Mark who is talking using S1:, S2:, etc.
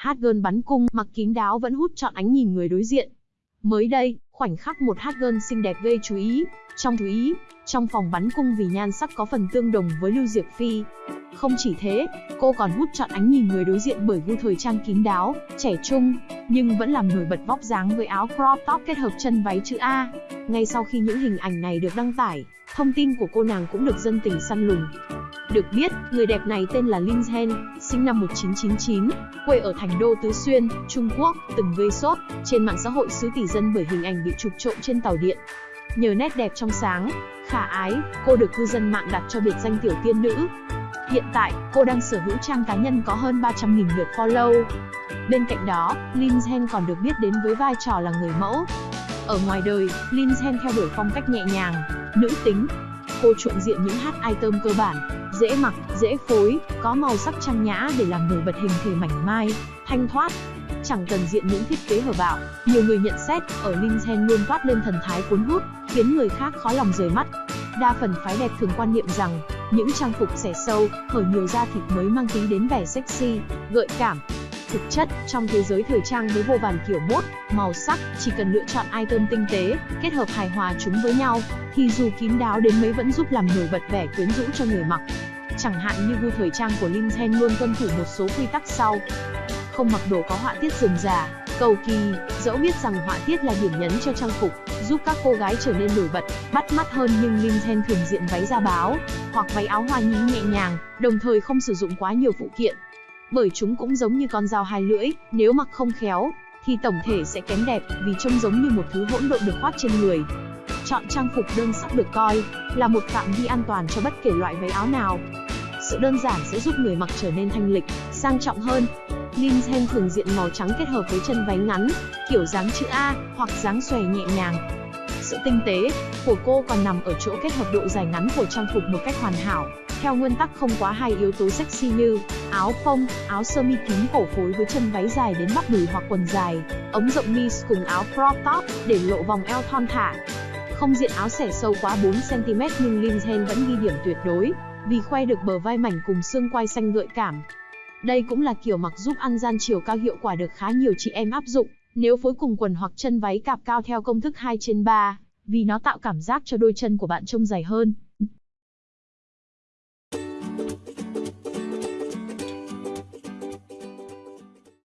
S1: hát gơn bắn cung, mặc kín đáo vẫn hút trọn ánh nhìn người đối diện. Mới đây, khoảnh khắc một hát gơn xinh đẹp gây chú ý, trong chú ý, trong phòng bắn cung vì nhan sắc có phần tương đồng với Lưu Diệc Phi. Không chỉ thế, cô còn hút trọn ánh nhìn người đối diện bởi gu thời trang kín đáo, trẻ trung, nhưng vẫn làm nổi bật vóc dáng với áo crop top kết hợp chân váy chữ A. Ngay sau khi những hình ảnh này được đăng tải, thông tin của cô nàng cũng được dân tình săn lùng. Được biết, người đẹp này tên là Lin Hen, sinh năm 1999, quê ở thành đô Tứ Xuyên, Trung Quốc, từng gây sốt trên mạng xã hội xứ tỷ dân bởi hình ảnh bị chụp trộm trên tàu điện. Nhờ nét đẹp trong sáng, khả ái, cô được cư dân mạng đặt cho biệt danh tiểu tiên nữ. Hiện tại, cô đang sở hữu trang cá nhân có hơn 300.000 lượt follow. Bên cạnh đó, Lindsay còn được biết đến với vai trò là người mẫu. Ở ngoài đời, Lindsay theo đuổi phong cách nhẹ nhàng, nữ tính. Cô chuộng diện những hát item cơ bản, dễ mặc, dễ phối, có màu sắc trang nhã để làm nổi bật hình thể mảnh mai, thanh thoát. Chẳng cần diện những thiết kế hở bạo, nhiều người nhận xét, ở Lindsay luôn toát lên thần thái cuốn hút, khiến người khác khó lòng rời mắt. Đa phần phái đẹp thường quan niệm rằng, những trang phục xẻ sâu, hở nhiều da thịt mới mang tính đến vẻ sexy, gợi cảm. Thực chất, trong thế giới thời trang với vô vàn kiểu mốt, màu sắc, chỉ cần lựa chọn item tinh tế, kết hợp hài hòa chúng với nhau, thì dù kín đáo đến mấy vẫn giúp làm nổi bật vẻ quyến rũ cho người mặc. Chẳng hạn như gu thời trang của Lindsay luôn tuân thủ một số quy tắc sau. Không mặc đồ có họa tiết rườm rà, cầu kỳ, dẫu biết rằng họa tiết là điểm nhấn cho trang phục, giúp các cô gái trở nên nổi bật, bắt mắt hơn nhưng Lindsay thường diện váy da báo, hoặc váy áo hoa nhí nhẹ nhàng, đồng thời không sử dụng quá nhiều phụ kiện. Bởi chúng cũng giống như con dao hai lưỡi, nếu mặc không khéo, thì tổng thể sẽ kém đẹp vì trông giống như một thứ hỗn độn được khoác trên người. Chọn trang phục đơn sắc được coi là một phạm vi an toàn cho bất kể loại váy áo nào. Sự đơn giản sẽ giúp người mặc trở nên thanh lịch, sang trọng hơn. Lindsay thường diện màu trắng kết hợp với chân váy ngắn, kiểu dáng chữ A hoặc dáng xòe nhẹ nhàng. Sự tinh tế của cô còn nằm ở chỗ kết hợp độ dài ngắn của trang phục một cách hoàn hảo, theo nguyên tắc không quá hai yếu tố sexy như áo phông, áo sơ mi kín cổ phối với chân váy dài đến bắp đùi hoặc quần dài, ống rộng mi cùng áo crop top để lộ vòng eo thon thả. Không diện áo xẻ sâu quá 4cm nhưng Lindsay vẫn ghi điểm tuyệt đối, vì khoe được bờ vai mảnh cùng xương quai xanh gợi cảm. Đây cũng là kiểu mặc giúp ăn gian chiều cao hiệu quả được khá nhiều chị em áp dụng, nếu phối cùng quần hoặc chân váy cạp cao theo công thức 2 trên 3, vì nó tạo cảm giác cho đôi chân của bạn trông dài hơn.